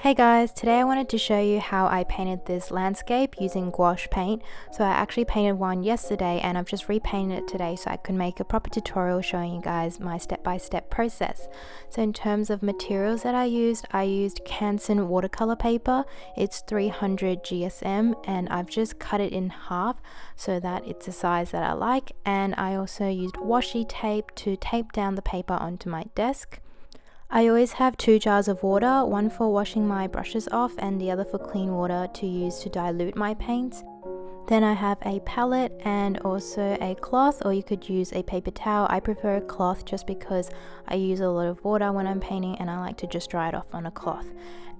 Hey guys, today I wanted to show you how I painted this landscape using gouache paint. So I actually painted one yesterday and I've just repainted it today so I could make a proper tutorial showing you guys my step-by-step -step process. So in terms of materials that I used, I used Canson watercolor paper. It's 300 GSM and I've just cut it in half so that it's a size that I like. And I also used washi tape to tape down the paper onto my desk. I always have two jars of water, one for washing my brushes off and the other for clean water to use to dilute my paints. Then I have a palette and also a cloth or you could use a paper towel. I prefer a cloth just because I use a lot of water when I'm painting and I like to just dry it off on a cloth.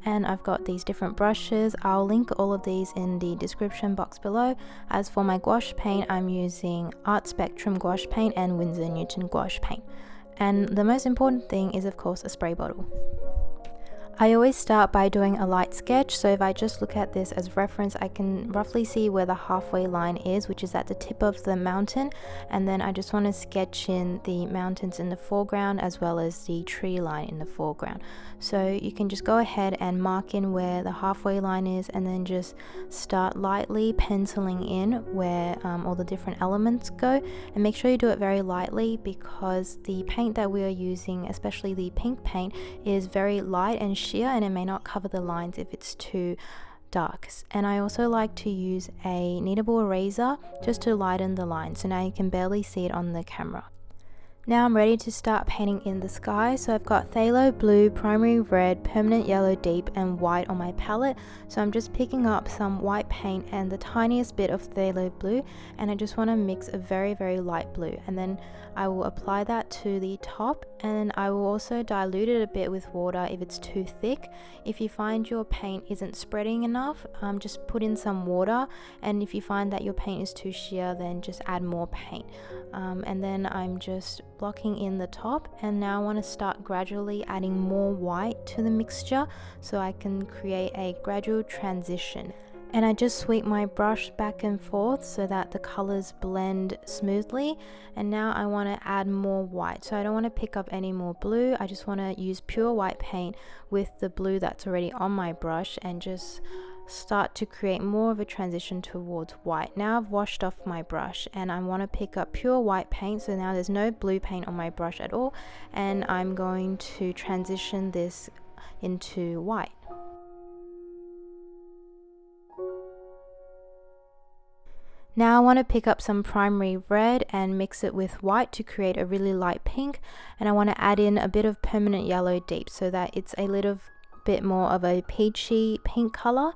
And I've got these different brushes. I'll link all of these in the description box below. As for my gouache paint, I'm using Art Spectrum gouache paint and Winsor Newton gouache paint. And the most important thing is of course a spray bottle. I always start by doing a light sketch so if I just look at this as reference I can roughly see where the halfway line is which is at the tip of the mountain and then I just want to sketch in the mountains in the foreground as well as the tree line in the foreground. So you can just go ahead and mark in where the halfway line is and then just start lightly penciling in where um, all the different elements go. And make sure you do it very lightly because the paint that we are using especially the pink paint is very light and sheer and it may not cover the lines if it's too dark and I also like to use a kneadable eraser just to lighten the line so now you can barely see it on the camera. Now I'm ready to start painting in the sky, so I've got phthalo blue, primary red, permanent yellow deep and white on my palette. So I'm just picking up some white paint and the tiniest bit of phthalo blue and I just want to mix a very very light blue and then I will apply that to the top and I will also dilute it a bit with water if it's too thick. If you find your paint isn't spreading enough, um, just put in some water and if you find that your paint is too sheer then just add more paint. Um, and then I'm just blocking in the top and now I want to start gradually adding more white to the mixture so I can create a gradual transition. And I just sweep my brush back and forth so that the colors blend smoothly. And now I want to add more white. So I don't want to pick up any more blue. I just want to use pure white paint with the blue that's already on my brush and just start to create more of a transition towards white. Now I've washed off my brush and I want to pick up pure white paint so now there's no blue paint on my brush at all and I'm going to transition this into white. Now I want to pick up some primary red and mix it with white to create a really light pink and I want to add in a bit of permanent yellow deep so that it's a little bit more of a peachy pink color.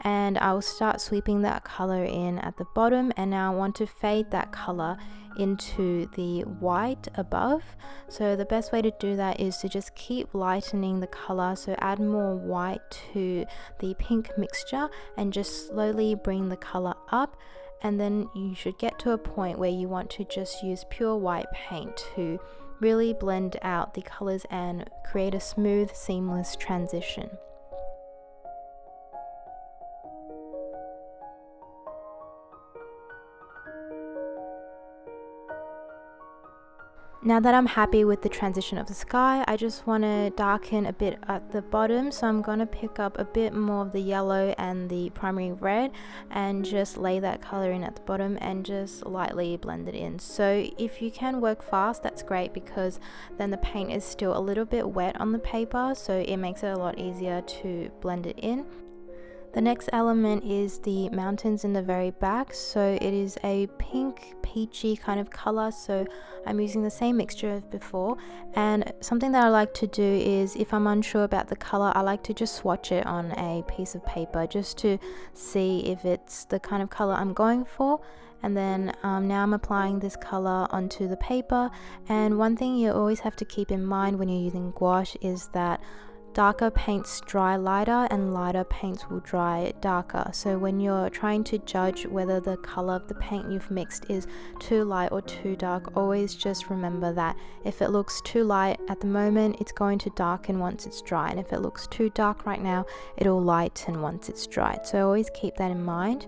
And I'll start sweeping that color in at the bottom. And now I want to fade that color into the white above. So the best way to do that is to just keep lightening the color. So add more white to the pink mixture and just slowly bring the color up. And then you should get to a point where you want to just use pure white paint to really blend out the colors and create a smooth seamless transition. Now that I'm happy with the transition of the sky, I just want to darken a bit at the bottom. So I'm going to pick up a bit more of the yellow and the primary red and just lay that color in at the bottom and just lightly blend it in. So if you can work fast, that's great because then the paint is still a little bit wet on the paper. So it makes it a lot easier to blend it in. The next element is the mountains in the very back. So it is a pink peachy kind of color. So I'm using the same mixture as before. And something that I like to do is if I'm unsure about the color, I like to just swatch it on a piece of paper just to see if it's the kind of color I'm going for and then um, now I'm applying this color onto the paper and one thing you always have to keep in mind when you're using gouache is that darker paints dry lighter and lighter paints will dry darker. So when you're trying to judge whether the color of the paint you've mixed is too light or too dark always just remember that if it looks too light at the moment it's going to darken once it's dry. And if it looks too dark right now it'll lighten once it's dried. So always keep that in mind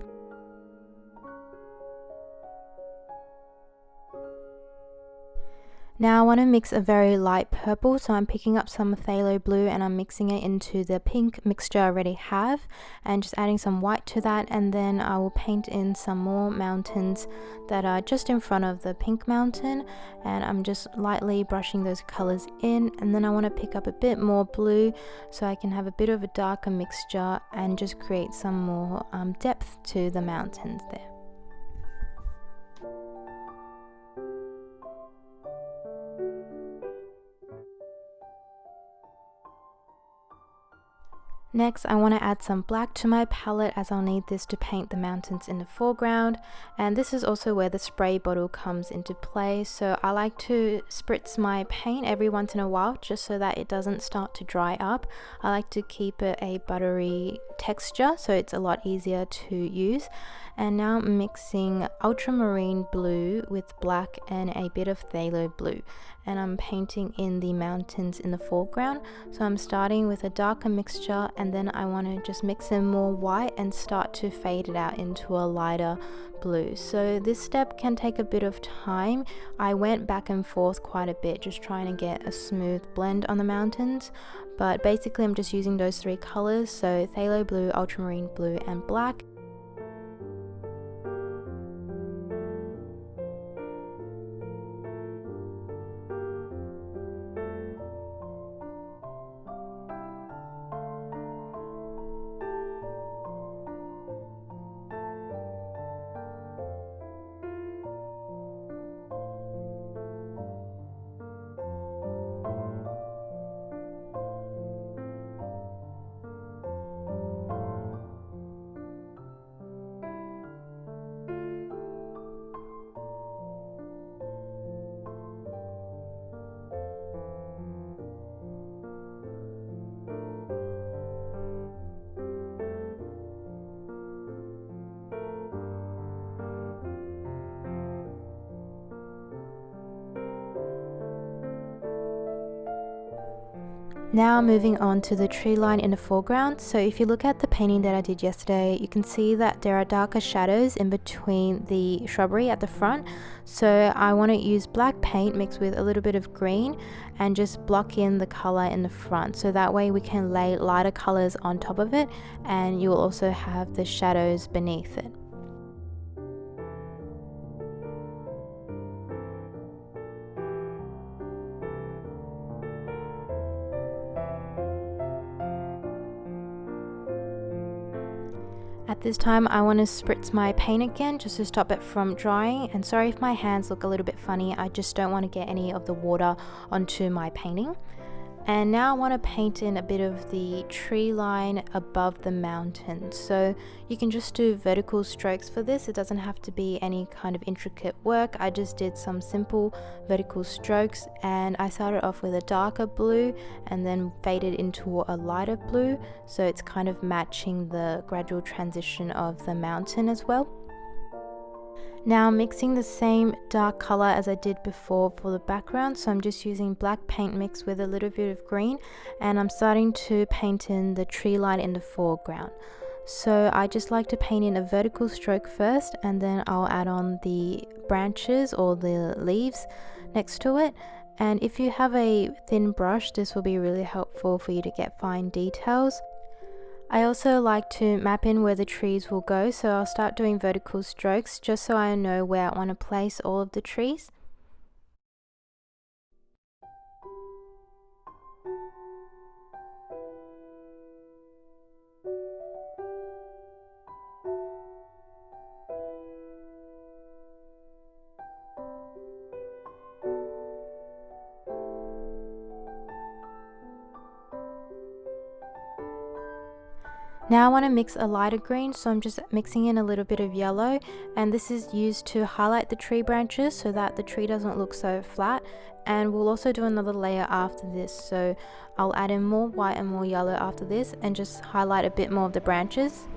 Now I want to mix a very light purple, so I'm picking up some phthalo blue and I'm mixing it into the pink mixture I already have and just adding some white to that and then I will paint in some more mountains that are just in front of the pink mountain and I'm just lightly brushing those colors in and then I want to pick up a bit more blue so I can have a bit of a darker mixture and just create some more um, depth to the mountains there. Next, I want to add some black to my palette as I'll need this to paint the mountains in the foreground. And this is also where the spray bottle comes into play. So I like to spritz my paint every once in a while just so that it doesn't start to dry up. I like to keep it a buttery texture so it's a lot easier to use and now mixing ultramarine blue with black and a bit of phthalo blue and I'm painting in the mountains in the foreground. So I'm starting with a darker mixture and then I want to just mix in more white and start to fade it out into a lighter blue. So this step can take a bit of time. I went back and forth quite a bit just trying to get a smooth blend on the mountains. But basically I'm just using those three colors so phthalo blue ultramarine blue and black Now moving on to the tree line in the foreground. So if you look at the painting that I did yesterday, you can see that there are darker shadows in between the shrubbery at the front. So I want to use black paint mixed with a little bit of green and just block in the color in the front. So that way we can lay lighter colors on top of it and you will also have the shadows beneath it. At this time I want to spritz my paint again just to stop it from drying and sorry if my hands look a little bit funny I just don't want to get any of the water onto my painting. And now I want to paint in a bit of the tree line above the mountain. So you can just do vertical strokes for this. It doesn't have to be any kind of intricate work. I just did some simple vertical strokes and I started off with a darker blue and then faded into a lighter blue. So it's kind of matching the gradual transition of the mountain as well. Now mixing the same dark color as I did before for the background so I'm just using black paint mixed with a little bit of green and I'm starting to paint in the tree line in the foreground. So I just like to paint in a vertical stroke first and then I'll add on the branches or the leaves next to it and if you have a thin brush this will be really helpful for you to get fine details. I also like to map in where the trees will go so I'll start doing vertical strokes just so I know where I want to place all of the trees. Now I want to mix a lighter green so I'm just mixing in a little bit of yellow and this is used to highlight the tree branches so that the tree doesn't look so flat and we'll also do another layer after this so I'll add in more white and more yellow after this and just highlight a bit more of the branches.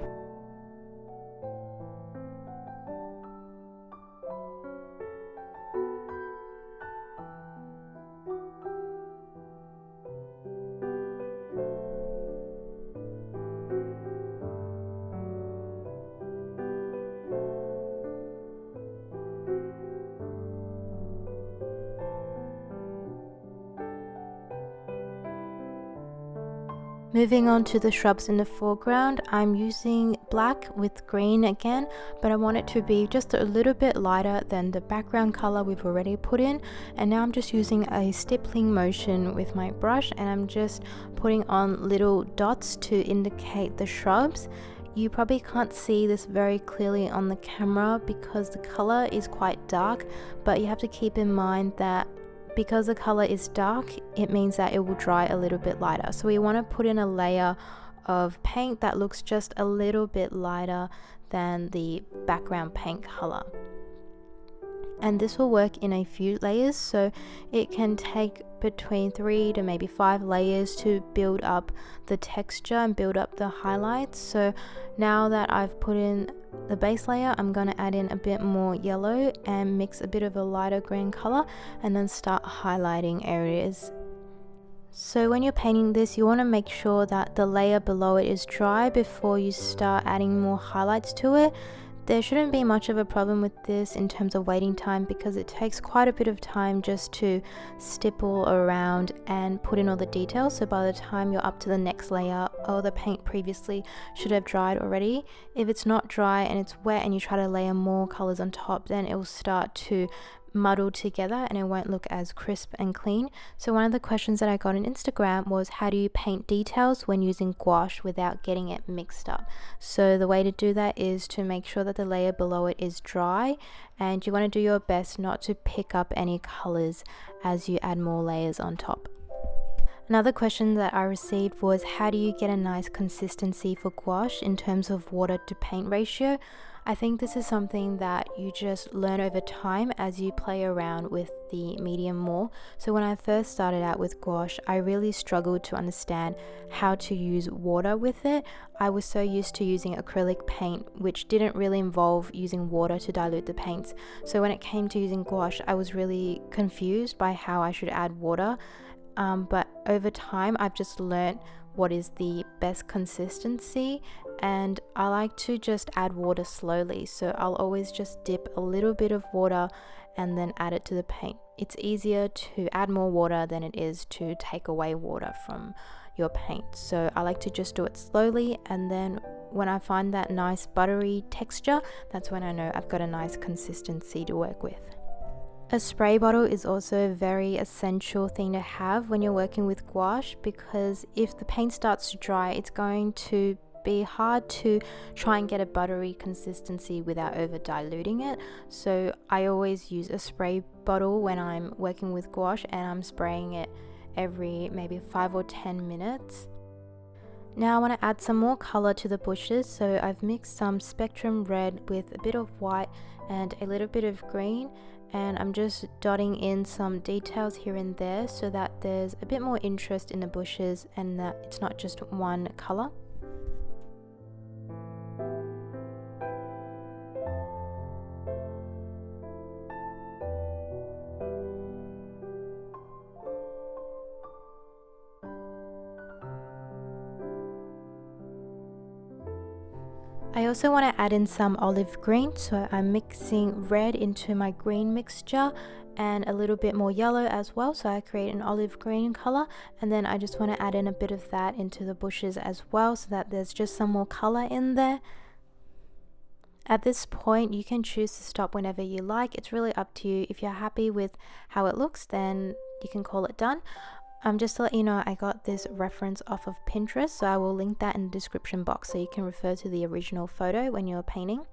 Moving on to the shrubs in the foreground, I'm using black with green again, but I want it to be just a little bit lighter than the background color we've already put in. And now I'm just using a stippling motion with my brush and I'm just putting on little dots to indicate the shrubs. You probably can't see this very clearly on the camera because the color is quite dark, but you have to keep in mind that because the color is dark, it means that it will dry a little bit lighter. So we want to put in a layer of paint that looks just a little bit lighter than the background paint color and this will work in a few layers so it can take between three to maybe five layers to build up the texture and build up the highlights so now that I've put in the base layer I'm going to add in a bit more yellow and mix a bit of a lighter green color and then start highlighting areas so when you're painting this, you want to make sure that the layer below it is dry before you start adding more highlights to it. There shouldn't be much of a problem with this in terms of waiting time because it takes quite a bit of time just to stipple around and put in all the details so by the time you're up to the next layer all the paint previously should have dried already. If it's not dry and it's wet and you try to layer more colors on top then it will start to muddled together and it won't look as crisp and clean. So one of the questions that I got on Instagram was how do you paint details when using gouache without getting it mixed up? So the way to do that is to make sure that the layer below it is dry and you want to do your best not to pick up any colors as you add more layers on top. Another question that I received was how do you get a nice consistency for gouache in terms of water to paint ratio? I think this is something that you just learn over time as you play around with the medium more. So when I first started out with gouache, I really struggled to understand how to use water with it. I was so used to using acrylic paint, which didn't really involve using water to dilute the paints. So when it came to using gouache, I was really confused by how I should add water. Um, but over time, I've just learned what is the best consistency and I like to just add water slowly so I'll always just dip a little bit of water and then add it to the paint. It's easier to add more water than it is to take away water from your paint so I like to just do it slowly and then when I find that nice buttery texture that's when I know I've got a nice consistency to work with. A spray bottle is also a very essential thing to have when you're working with gouache because if the paint starts to dry, it's going to be hard to try and get a buttery consistency without over diluting it. So I always use a spray bottle when I'm working with gouache and I'm spraying it every maybe 5 or 10 minutes. Now I want to add some more color to the bushes so I've mixed some spectrum red with a bit of white and a little bit of green and I'm just dotting in some details here and there so that there's a bit more interest in the bushes and that it's not just one color. I also want to add in some olive green so I'm mixing red into my green mixture and a little bit more yellow as well so I create an olive green color. And then I just want to add in a bit of that into the bushes as well so that there's just some more color in there. At this point you can choose to stop whenever you like. It's really up to you. If you're happy with how it looks then you can call it done um, just to let you know, I got this reference off of Pinterest, so I will link that in the description box so you can refer to the original photo when you're painting.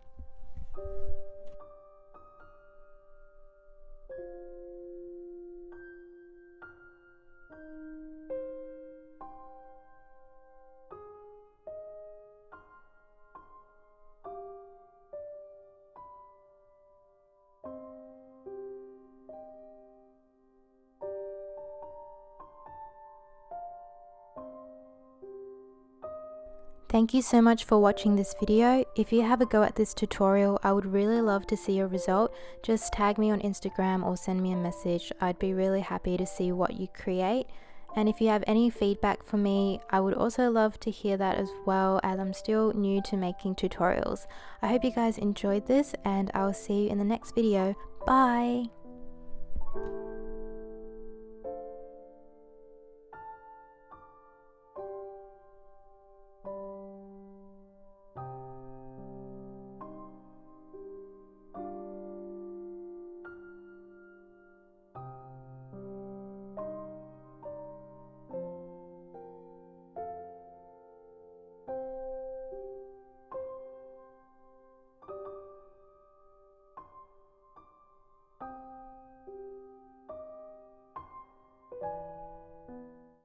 Thank you so much for watching this video. If you have a go at this tutorial, I would really love to see your result. Just tag me on Instagram or send me a message. I'd be really happy to see what you create. And if you have any feedback for me, I would also love to hear that as well as I'm still new to making tutorials. I hope you guys enjoyed this and I'll see you in the next video. Bye!